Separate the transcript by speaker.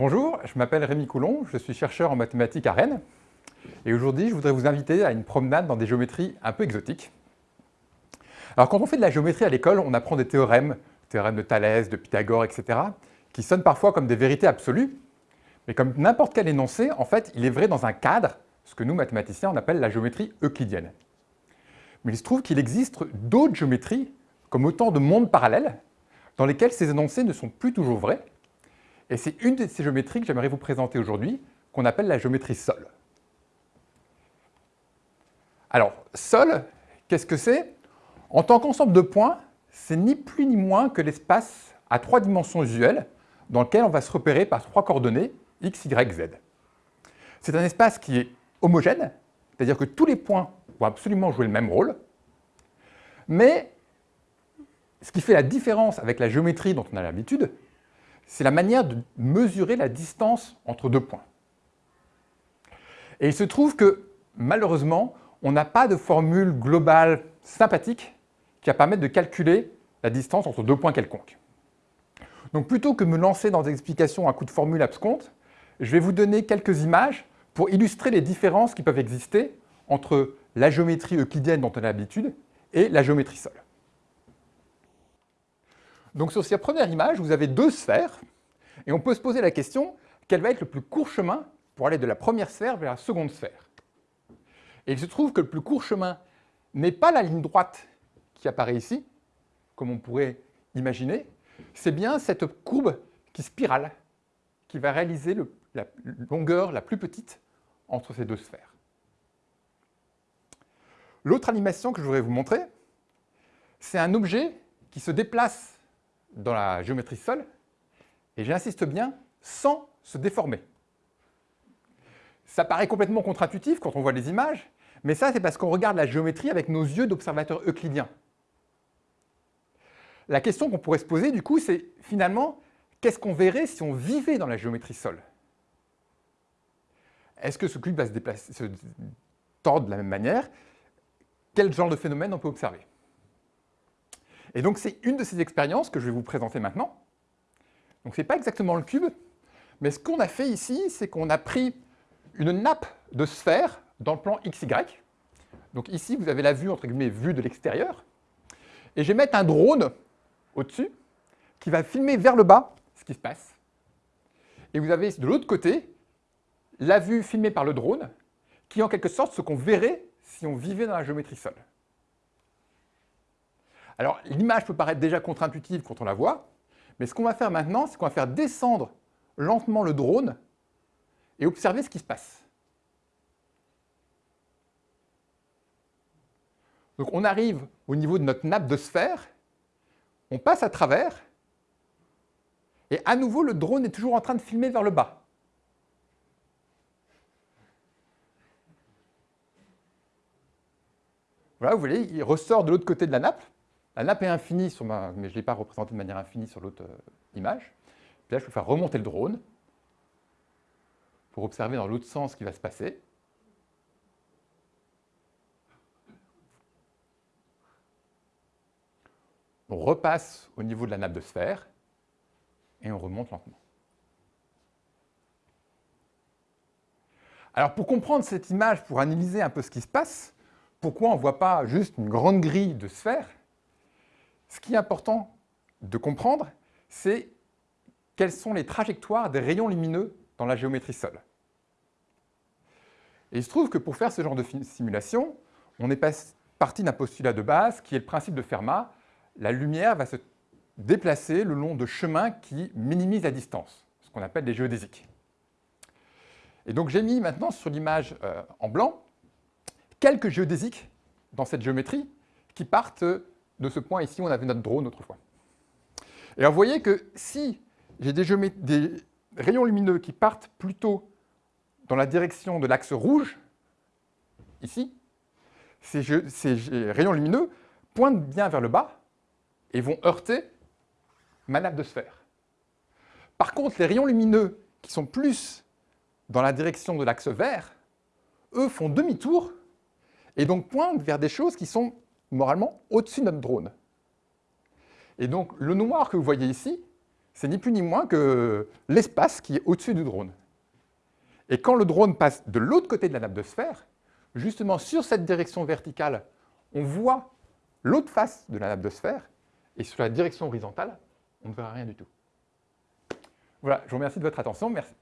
Speaker 1: Bonjour, je m'appelle Rémi Coulon, je suis chercheur en mathématiques à Rennes. Et aujourd'hui, je voudrais vous inviter à une promenade dans des géométries un peu exotiques. Alors quand on fait de la géométrie à l'école, on apprend des théorèmes, théorèmes de Thalès, de Pythagore, etc., qui sonnent parfois comme des vérités absolues, mais comme n'importe quel énoncé, en fait, il est vrai dans un cadre, ce que nous, mathématiciens, on appelle la géométrie euclidienne. Mais il se trouve qu'il existe d'autres géométries, comme autant de mondes parallèles, dans lesquels ces énoncés ne sont plus toujours vrais, et c'est une de ces géométries que j'aimerais vous présenter aujourd'hui, qu'on appelle la géométrie Sol. Alors, Sol, qu'est-ce que c'est? En tant qu'ensemble de points, c'est ni plus ni moins que l'espace à trois dimensions usuelles dans lequel on va se repérer par trois coordonnées x, y, z. C'est un espace qui est homogène, c'est-à-dire que tous les points vont absolument jouer le même rôle, mais ce qui fait la différence avec la géométrie dont on a l'habitude, c'est la manière de mesurer la distance entre deux points. Et il se trouve que, malheureusement, on n'a pas de formule globale sympathique qui va permettre de calculer la distance entre deux points quelconques. Donc plutôt que me lancer dans des explications à coup de formule absconte, je vais vous donner quelques images pour illustrer les différences qui peuvent exister entre la géométrie euclidienne dont on a l'habitude et la géométrie Sol. Donc sur cette première image, vous avez deux sphères, et on peut se poser la question, quel va être le plus court chemin pour aller de la première sphère vers la seconde sphère? Et il se trouve que le plus court chemin n'est pas la ligne droite qui apparaît ici, comme on pourrait imaginer, c'est bien cette courbe qui spirale, qui va réaliser la longueur la plus petite entre ces deux sphères. L'autre animation que je voudrais vous montrer, c'est un objet qui se déplace dans la géométrie Sol, et j'insiste bien, sans se déformer. Ça paraît complètement contre-intuitif quand on voit les images, mais ça c'est parce qu'on regarde la géométrie avec nos yeux d'observateurs euclidiens. La question qu'on pourrait se poser du coup, c'est finalement, qu'est-ce qu'on verrait si on vivait dans la géométrie Sol? Est-ce que ce cube va se, déplacer, se tordre de la même manière? Quel genre de phénomène on peut observer? Et donc c'est une de ces expériences que je vais vous présenter maintenant. Donc ce n'est pas exactement le cube, mais ce qu'on a fait ici, c'est qu'on a pris une nappe de sphère dans le plan XY. Donc ici, vous avez la vue, entre guillemets, vue de l'extérieur. Et je vais mettre un drone au-dessus qui va filmer vers le bas ce qui se passe. Et vous avez de l'autre côté la vue filmée par le drone, qui est en quelque sorte ce qu'on verrait si on vivait dans la géométrie Sol. Alors, l'image peut paraître déjà contre-intuitive quand on la voit, mais ce qu'on va faire maintenant, c'est qu'on va faire descendre lentement le drone et observer ce qui se passe. Donc on arrive au niveau de notre nappe de sphère, on passe à travers, et à nouveau le drone est toujours en train de filmer vers le bas. Voilà, vous voyez, il ressort de l'autre côté de la nappe, la nappe est infinie, sur ma, mais je ne l'ai pas représentée de manière infinie sur l'autre euh, image. Là, je peux faire remonter le drone pour observer dans l'autre sens ce qui va se passer. On repasse au niveau de la nappe de sphère et on remonte lentement. Alors pour comprendre cette image, pour analyser un peu ce qui se passe, pourquoi on ne voit pas juste une grande grille de sphère ce qui est important de comprendre, c'est quelles sont les trajectoires des rayons lumineux dans la géométrie Sol. Et il se trouve que pour faire ce genre de simulation, on est parti d'un postulat de base qui est le principe de Fermat. La lumière va se déplacer le long de chemins qui minimisent la distance, ce qu'on appelle des géodésiques. Et donc j'ai mis maintenant sur l'image euh, en blanc quelques géodésiques dans cette géométrie qui partent de ce point ici, on avait notre drone autrefois. Et alors vous voyez que si j'ai des, rayons lumineux qui partent plutôt dans la direction de l'axe rouge, ici, ces, ces, rayons lumineux pointent bien vers le bas et vont heurter ma nappe de sphère. Par contre, les rayons lumineux qui sont plus dans la direction de l'axe vert, eux font demi-tour et donc pointent vers des choses qui sont moralement au-dessus de notre drone. Et donc, le noir que vous voyez ici, c'est ni plus ni moins que l'espace qui est au-dessus du drone. Et quand le drone passe de l'autre côté de la nappe de sphère, justement sur cette direction verticale, on voit l'autre face de la nappe de sphère, et sur la direction horizontale, on ne verra rien du tout. Voilà, je vous remercie de votre attention. Merci.